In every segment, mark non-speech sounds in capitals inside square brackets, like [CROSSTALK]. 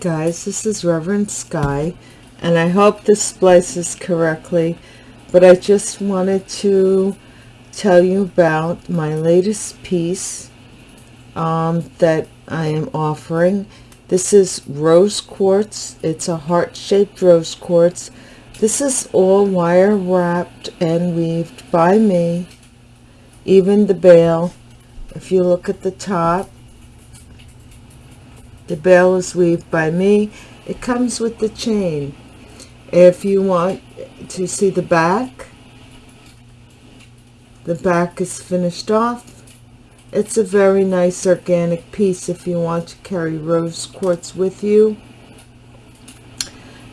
Guys, this is Reverend Sky, and I hope this splices correctly, but I just wanted to tell you about my latest piece um, that I am offering. This is rose quartz. It's a heart-shaped rose quartz. This is all wire wrapped and weaved by me. Even the bail, if you look at the top, the bail is weaved by me. It comes with the chain. If you want to see the back, the back is finished off. It's a very nice organic piece if you want to carry rose quartz with you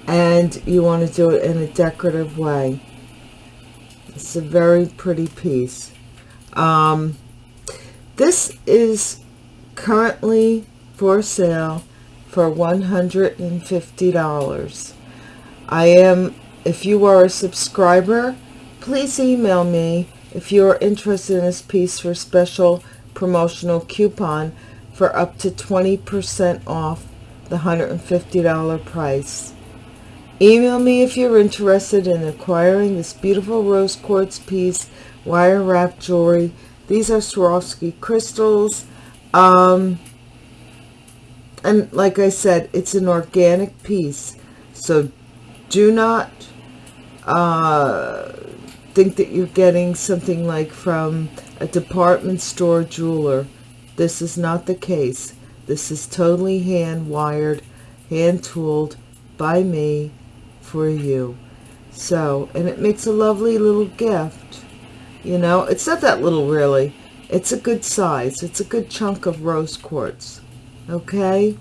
and you want to do it in a decorative way. It's a very pretty piece. Um, this is currently for sale for $150. I am, if you are a subscriber, please email me if you are interested in this piece for special promotional coupon for up to 20% off the $150 price. Email me if you're interested in acquiring this beautiful rose quartz piece, wire wrap jewelry. These are Swarovski crystals. Um, and like I said, it's an organic piece. So do not uh, think that you're getting something like from a department store jeweler. This is not the case. This is totally hand wired, hand tooled by me for you. So, and it makes a lovely little gift. You know, it's not that little really. It's a good size. It's a good chunk of rose quartz okay?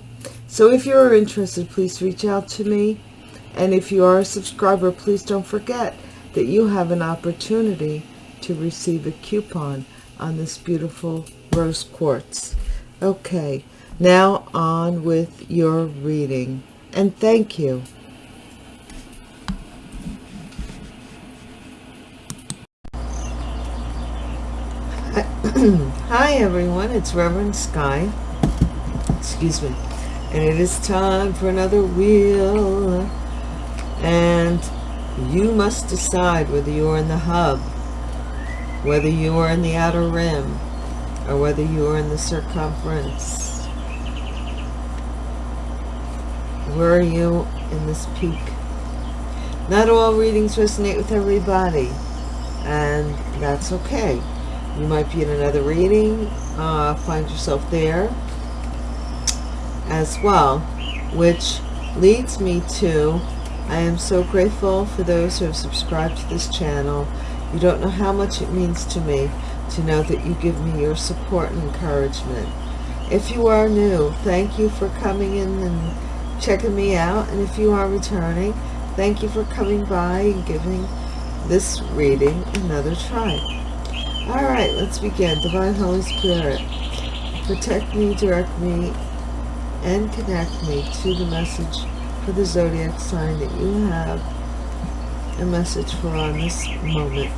So if you're interested please reach out to me. And if you are a subscriber please don't forget that you have an opportunity to receive a coupon on this beautiful rose quartz. Okay now on with your reading. And thank you. [CLEARS THROAT] Hi everyone, it's Reverend Sky excuse me. And it is time for another wheel. And you must decide whether you're in the hub whether you are in the outer rim or whether you are in the circumference. Where are you in this peak? Not all readings resonate with everybody and that's okay. You might be in another reading uh, find yourself there as well, which leads me to, I am so grateful for those who have subscribed to this channel. You don't know how much it means to me to know that you give me your support and encouragement. If you are new, thank you for coming in and checking me out. And if you are returning, thank you for coming by and giving this reading another try. All right, let's begin. Divine Holy Spirit, protect me, direct me, and connect me to the message for the zodiac sign that you have a message for on this moment.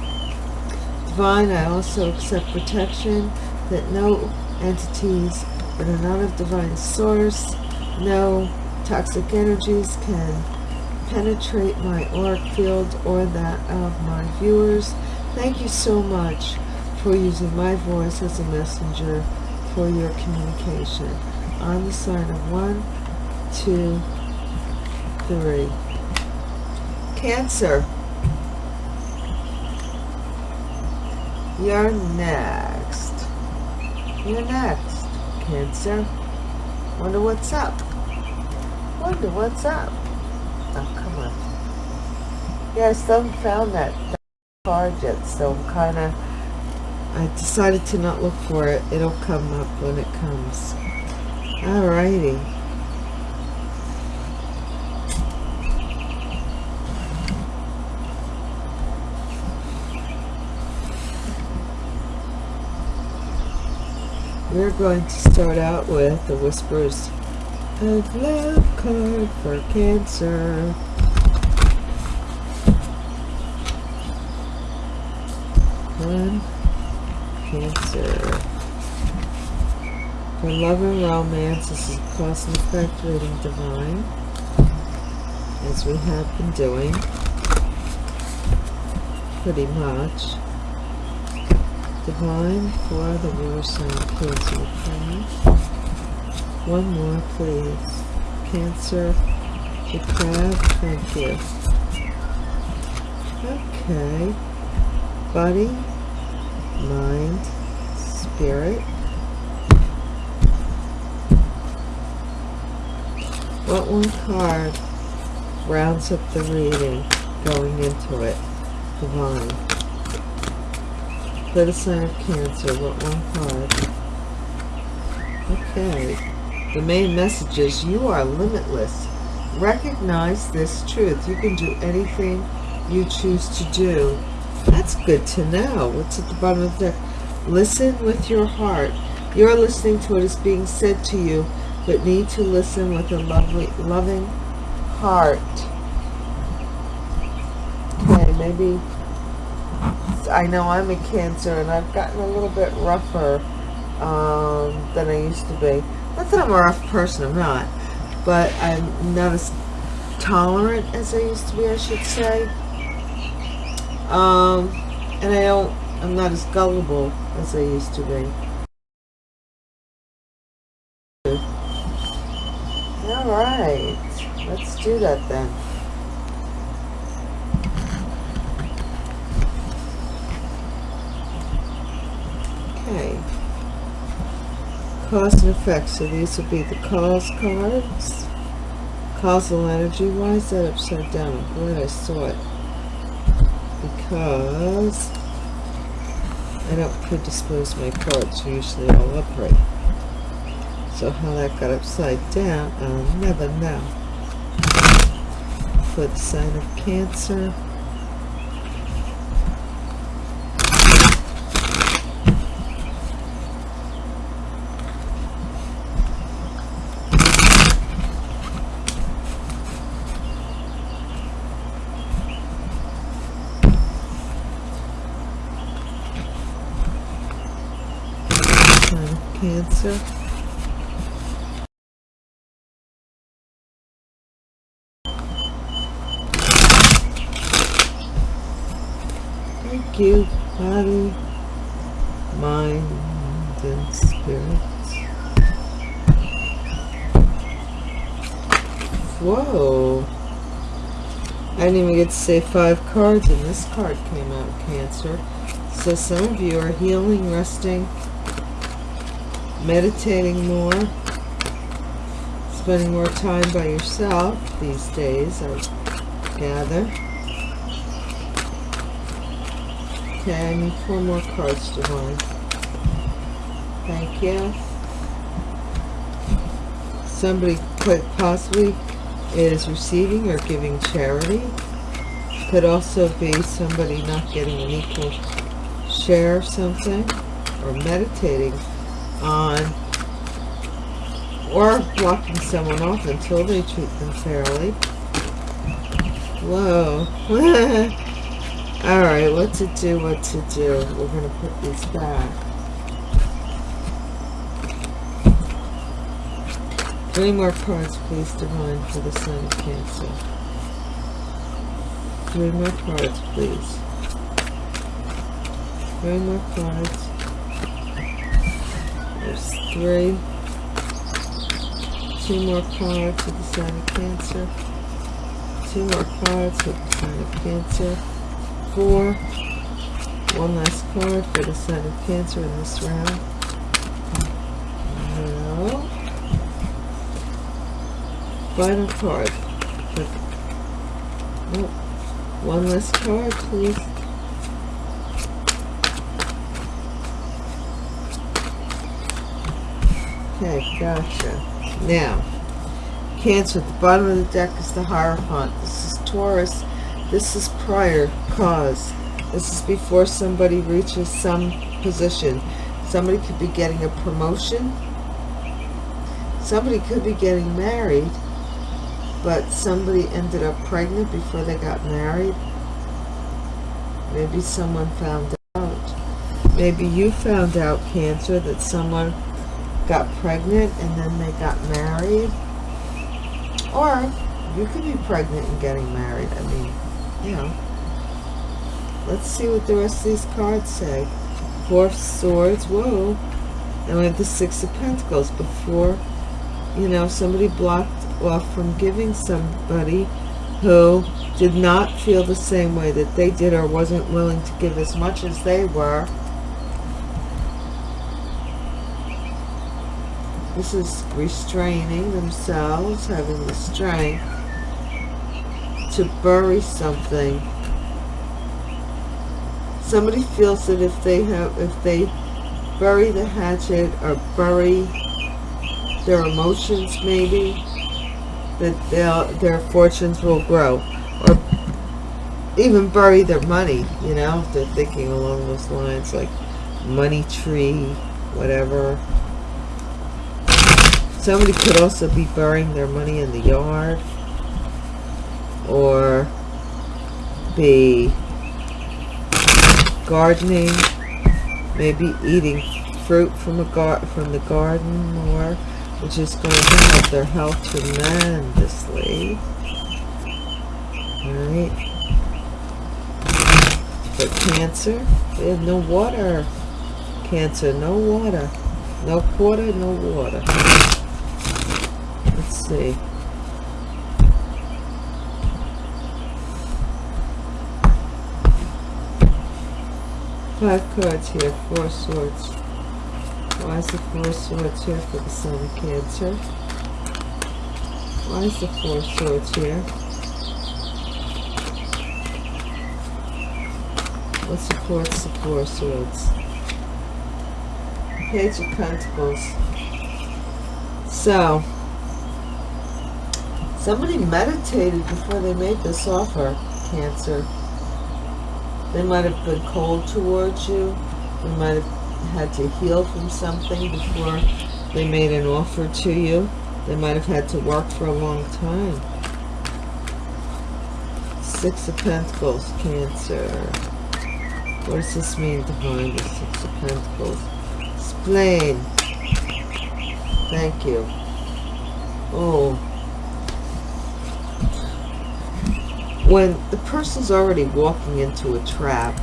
Divine, I also accept protection that no entities that are not of divine source, no toxic energies can penetrate my auric field or that of my viewers. Thank you so much for using my voice as a messenger for your communication on the sign of one, two, three. Cancer. You're next. You're next, Cancer. Wonder what's up. Wonder what's up. Oh, come on. Yeah, I still haven't found that card yet, so I'm kind of... I decided to not look for it. It'll come up when it comes. Alrighty. We're going to start out with the Whispers of Love card for Cancer. One, Cancer. For love and romance, this is cause and effect reading divine, as we have been doing, pretty much. Divine for the water sign Cancer, okay? One more, please. Cancer, the crab, thank you. Okay. Body, mind, spirit. What one card rounds up the reading going into it? Divine. For the sign of Cancer, what one card? Okay. The main message is you are limitless. Recognize this truth. You can do anything you choose to do. That's good to know. What's at the bottom of the deck? Listen with your heart. You're listening to what is being said to you, but need to listen with a lovely, loving heart. Okay, maybe I know I'm a Cancer and I've gotten a little bit rougher um, than I used to be. Not that I'm a rough person, I'm not. But I'm not as tolerant as I used to be, I should say. Um, and I don't, I'm not as gullible as I used to be. Right, let's do that then. Okay. Cause and effect. So these would be the cause cards. Causal energy. Why is that upside down? I'm glad I saw it. Because I don't predispose my cards. Usually all upright. So how that got upside down, I'll never know. For the sign of Cancer. Cancer. You, body, mind, and spirit. Whoa. I didn't even get to say five cards, and this card came out, Cancer. So some of you are healing, resting, meditating more, spending more time by yourself these days, I gather. Okay, I need four more cards, Divine. Thank you. Somebody could possibly is receiving or giving charity. Could also be somebody not getting an equal share of something or meditating on or blocking someone off until they treat them fairly. Whoa. [LAUGHS] Alright, what to do, what to do. We're going to put these back. Three more cards, please, Divine, for the Sign of Cancer. Three more cards, please. Three more cards. There's three. Two more cards with the sign of Cancer. Two more cards with the sign of Cancer. Four. One last card for the sign of Cancer in this round. No. Final card. Oh, one last card, please. Okay, gotcha. Now, Cancer, at the bottom of the deck is the Hierophant. This is Taurus. This is prior cause. This is before somebody reaches some position. Somebody could be getting a promotion. Somebody could be getting married, but somebody ended up pregnant before they got married. Maybe someone found out. Maybe you found out, Cancer, that someone got pregnant and then they got married. Or you could be pregnant and getting married. I mean, you know. Let's see what the rest of these cards say. Four of Swords. Whoa. And we have the Six of Pentacles. Before, you know, somebody blocked off from giving somebody who did not feel the same way that they did or wasn't willing to give as much as they were. This is restraining themselves, having the strength to bury something. Somebody feels that if they have, if they bury the hatchet or bury their emotions maybe, that their, their fortunes will grow. Or even bury their money, you know, if they're thinking along those lines, like money tree, whatever. Somebody could also be burying their money in the yard or be gardening, maybe eating fruit from a gar from the garden more which is going to help their health tremendously. Alright. For Cancer, they have no water. Cancer, no water. No quarter, no water. Let's see. Five cards here, four swords. Why is the Four Swords here for the Sun of Cancer? Why is the Four Swords here? What supports the Four Swords? Page of Pentacles. So, somebody meditated before they made this offer, Cancer. They might have been cold towards you. They might have had to heal from something before they made an offer to you. They might have had to work for a long time. Six of Pentacles, Cancer. What does this mean, Divine, the Six of Pentacles? Explain. Thank you. Oh. When the person's already walking into a trap,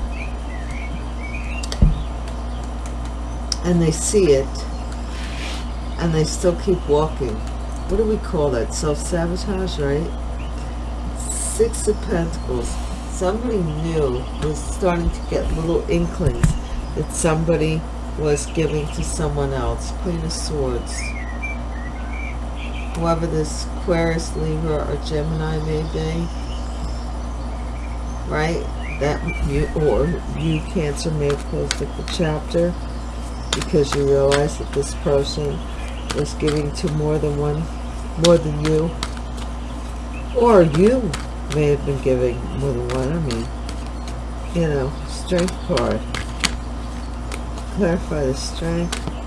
and they see it and they still keep walking. What do we call that? Self-sabotage, right? Six of Pentacles. Somebody new was starting to get little inklings that somebody was giving to someone else. Queen of Swords. Whoever this Aquarius, Libra, or Gemini may be. Right? That you or you Cancer may have closed up the chapter because you realize that this person is giving to more than one, more than you. Or you may have been giving more than one. I mean, you know, strength card. Clarify the strength.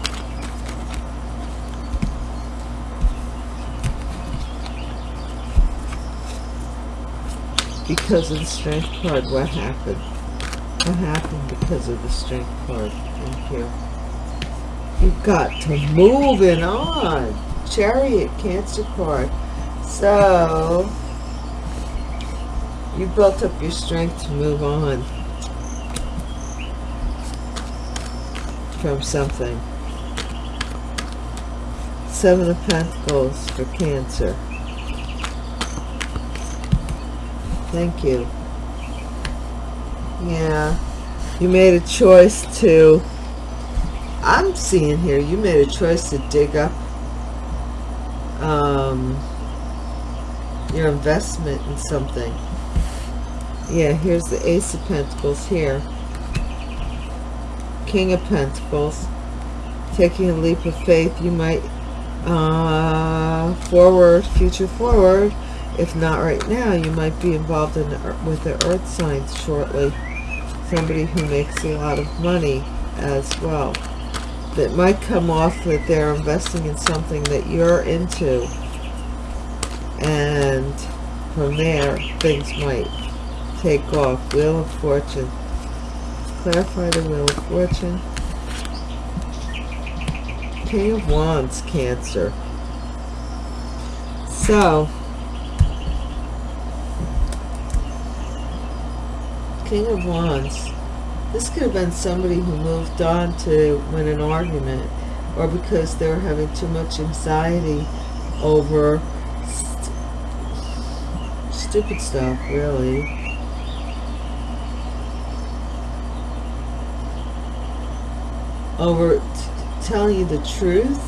Because of the strength card, what happened? What happened because of the strength card? Thank you. You've got to move it on. Chariot, Cancer card. So, you built up your strength to move on from something. Seven of Pentacles for Cancer. Thank you. Yeah, you made a choice to I'm seeing here you made a choice to dig up um, your investment in something. Yeah, here's the Ace of Pentacles here. King of Pentacles. Taking a leap of faith, you might uh, forward, future forward. If not right now, you might be involved in with the earth signs shortly. Somebody who makes a lot of money as well. That might come off that they're investing in something that you're into. And from there things might take off. Wheel of fortune. Clarify the wheel of fortune. King of Wands, Cancer. So, King of Wands. This could have been somebody who moved on to win an argument or because they were having too much anxiety over st stupid stuff, really. Over telling you the truth.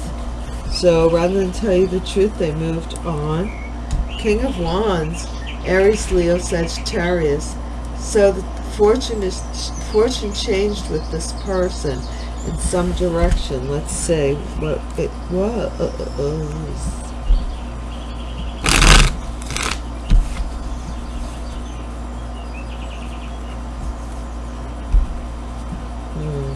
So rather than tell you the truth, they moved on. King of Wands, Aries, Leo, Sagittarius. So the fortune is fortune changed with this person in some direction. Let's say what it was. Hmm.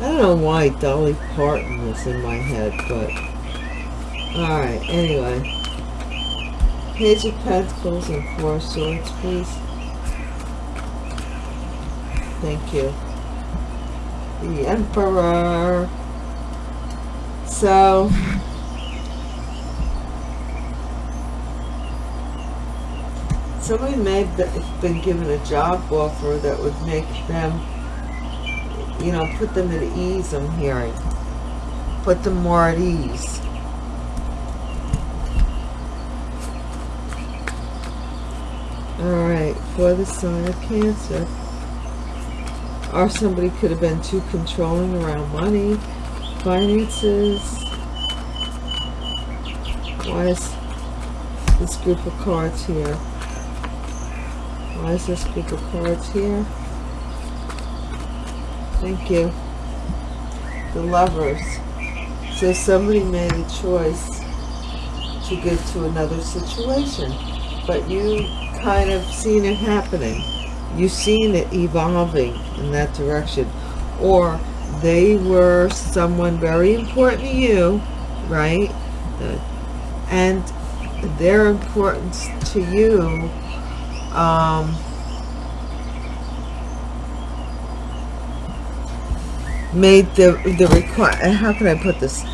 I don't know why Dolly Parton was in my head, but alright, anyway. Page of Pentacles and Four of Swords, please. Thank you. The Emperor. So, somebody may have been given a job offer that would make them, you know, put them at ease, I'm hearing. Put them more at ease. Alright, for the sign of Cancer. Or somebody could have been too controlling around money, finances. Why is this group of cards here? Why is this group of cards here? Thank you. The lovers. So somebody made a choice to get to another situation. But you kind of seen it happening. You've seen it evolving in that direction. Or they were someone very important to you, right? And their importance to you um, made the the require how can I put this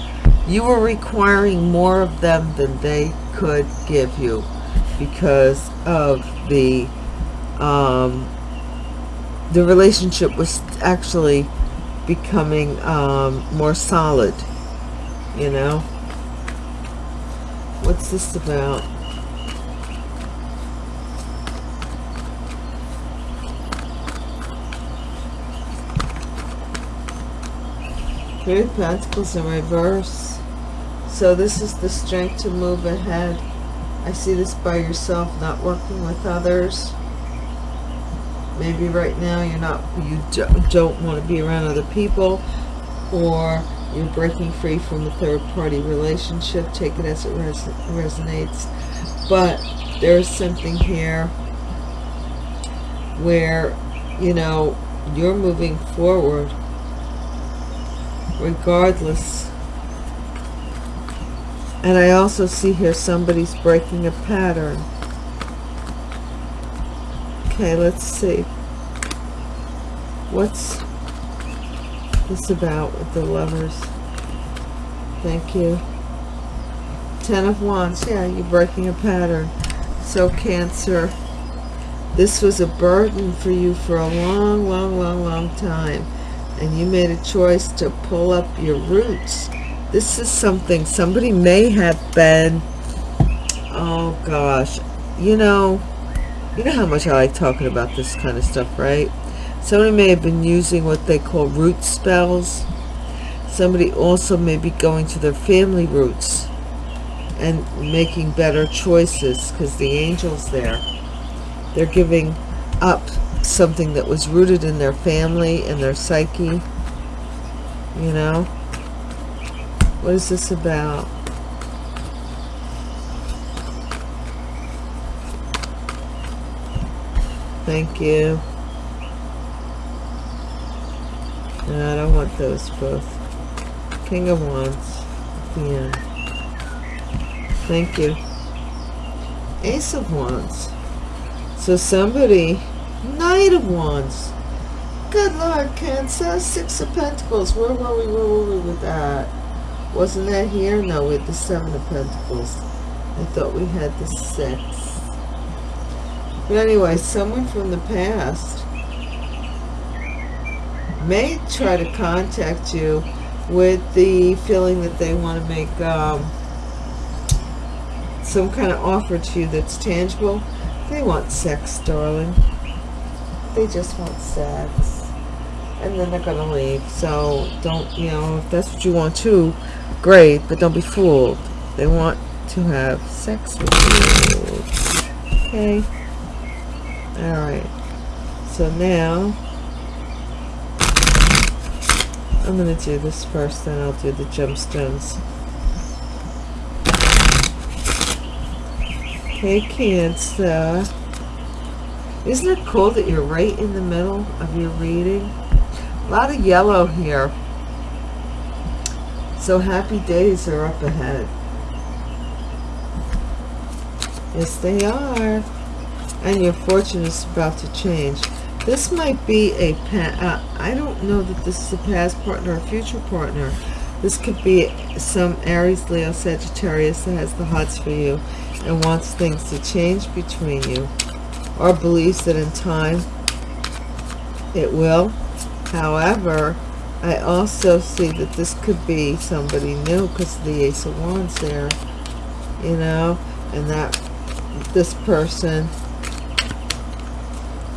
you were requiring more of them than they could give you because of the um, the relationship was actually becoming um, more solid you know what's this about Three Pentacles in reverse. So this is the strength to move ahead. I see this by yourself, not working with others. Maybe right now you're not, you don't want to be around other people, or you're breaking free from a third-party relationship. Take it as it res resonates. But there's something here where, you know, you're moving forward regardless and I also see here somebody's breaking a pattern. Okay, let's see. What's this about with the lovers? Thank you. Ten of Wands. Yeah, you're breaking a pattern. So Cancer, this was a burden for you for a long, long, long, long time. And you made a choice to pull up your roots this is something somebody may have been oh gosh you know you know how much I like talking about this kind of stuff right? Somebody may have been using what they call root spells. Somebody also may be going to their family roots and making better choices because the angels there. They're giving up something that was rooted in their family and their psyche you know what is this about? Thank you. No, I don't want those both. King of Wands. Yeah. Thank you. Ace of Wands. So somebody Knight of Wands. Good Lord, Cancer. Six of Pentacles. Where were we? Where were we with that? Wasn't that here? No, with the Seven of Pentacles. I thought we had the Six. But anyway, someone from the past may try to contact you with the feeling that they want to make um, some kind of offer to you that's tangible. They want sex, darling. They just want sex. And then they're going to leave. So don't, you know, if that's what you want too, great. But don't be fooled. They want to have sex with you. Okay. Alright. So now, I'm going to do this first, then I'll do the gemstones. Okay, Cancer. Isn't it cool that you're right in the middle of your reading? A lot of yellow here. So happy days are up ahead. Yes, they are. And your fortune is about to change. This might be a. Uh, I don't know that this is a past partner or future partner. This could be some Aries, Leo, Sagittarius that has the hots for you and wants things to change between you or believes that in time it will. However, I also see that this could be somebody new because the Ace of Wands there, you know, and that this person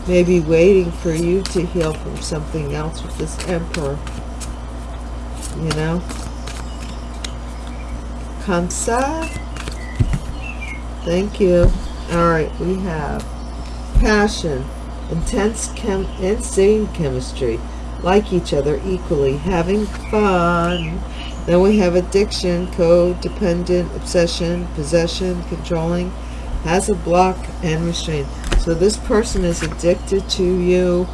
may be waiting for you to heal from something else with this Emperor, you know. Cancer. Thank you. All right, we have passion, intense chem insane chemistry, like each other equally, having fun. Then we have addiction, codependent, obsession, possession, controlling, has a block and restraint. So this person is addicted to you.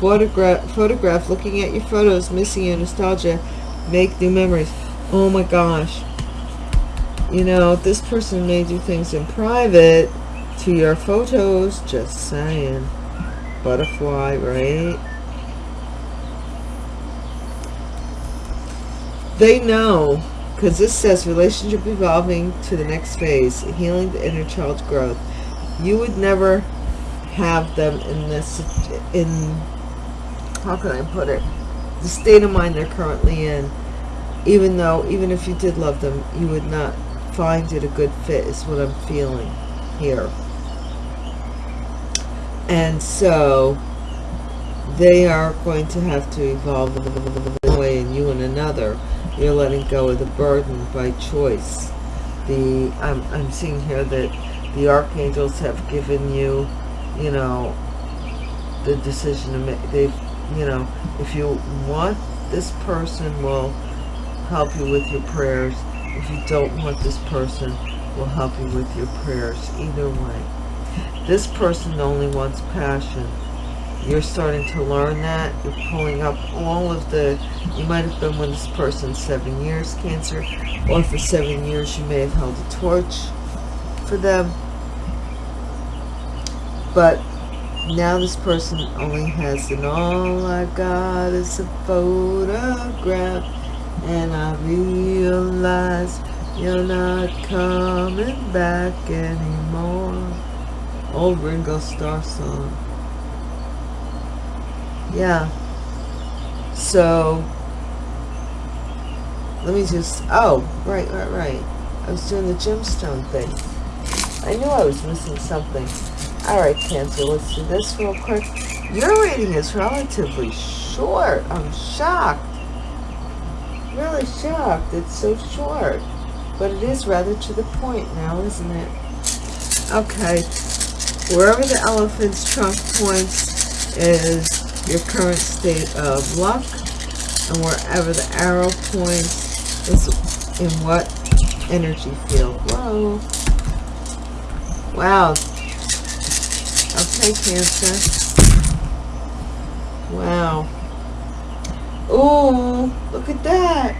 Photograph, photograph, looking at your photos, missing your nostalgia, make new memories. Oh my gosh you know, this person may do things in private to your photos. Just saying. Butterfly, right? They know, because this says relationship evolving to the next phase, healing the inner child's growth. You would never have them in this, in, how can I put it, the state of mind they're currently in. Even though, even if you did love them, you would not find it a good fit is what I'm feeling here. And so they are going to have to evolve one another. You're letting go of the burden by choice. The I'm, I'm seeing here that the archangels have given you, you know, the decision to make. they've you know, if you want this person will help you with your prayers if you don't want this person will help you with your prayers either way this person only wants passion you're starting to learn that you're pulling up all of the you might have been with this person seven years cancer or for seven years you may have held a torch for them but now this person only has and all I got is a photograph and I realize you're not coming back anymore. Old Ringo Starr song. Yeah. So, let me just, oh, right, right, right. I was doing the gemstone thing. I knew I was missing something. Alright, Cancer, let's do this real quick. Your reading is relatively short. I'm shocked really shocked. It's so short. But it is rather to the point now, isn't it? Okay. Wherever the elephant's trunk points is your current state of luck. And wherever the arrow points is in what energy field. Whoa. Wow. Okay, Cancer. Wow. Oh, look at that.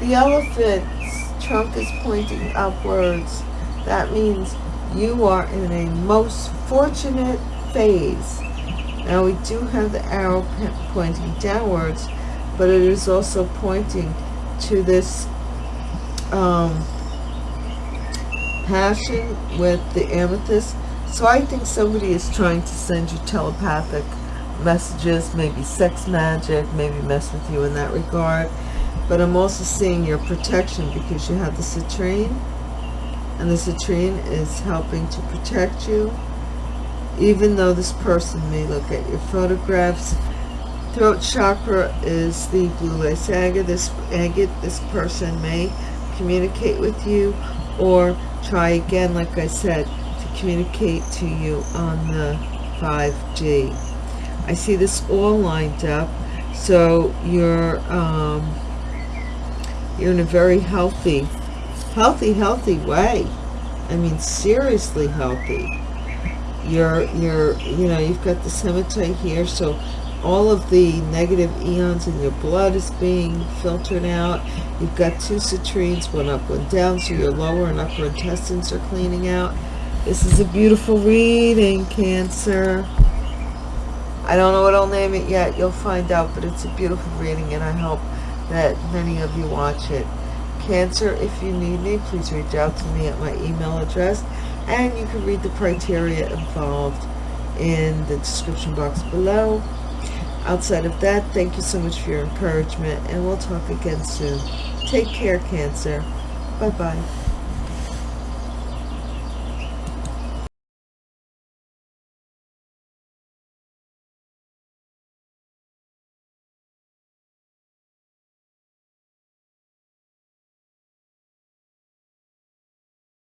The elephant's trunk is pointing upwards. That means you are in a most fortunate phase. Now we do have the arrow pointing downwards, but it is also pointing to this um, passion with the amethyst. So I think somebody is trying to send you telepathic messages, maybe sex magic, maybe mess with you in that regard. But I'm also seeing your protection because you have the citrine. And the citrine is helping to protect you. Even though this person may look at your photographs. Throat chakra is the blue lace agate. This agate, this person may communicate with you or try again, like I said, to communicate to you on the 5G. I see this all lined up. So you're um, you're in a very healthy, healthy, healthy way. I mean, seriously healthy. You're, you're, you know, you've got the hematite here, so all of the negative eons in your blood is being filtered out. You've got two citrines, one up, one down, so your lower and upper intestines are cleaning out. This is a beautiful reading, Cancer. I don't know what I'll name it yet. You'll find out, but it's a beautiful reading, and I hope that many of you watch it. Cancer, if you need me, please reach out to me at my email address, and you can read the criteria involved in the description box below. Outside of that, thank you so much for your encouragement, and we'll talk again soon. Take care, Cancer. Bye-bye.